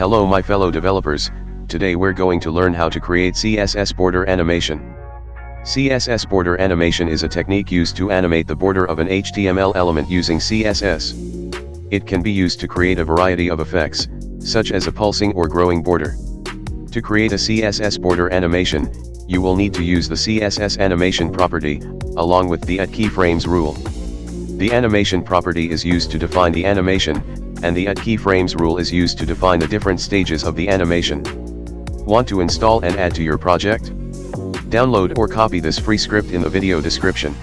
Hello my fellow developers, today we're going to learn how to create CSS border animation. CSS border animation is a technique used to animate the border of an HTML element using CSS. It can be used to create a variety of effects, such as a pulsing or growing border. To create a CSS border animation, you will need to use the CSS animation property, along with the at keyframes rule. The animation property is used to define the animation, and the at keyframes rule is used to define the different stages of the animation. Want to install and add to your project? Download or copy this free script in the video description.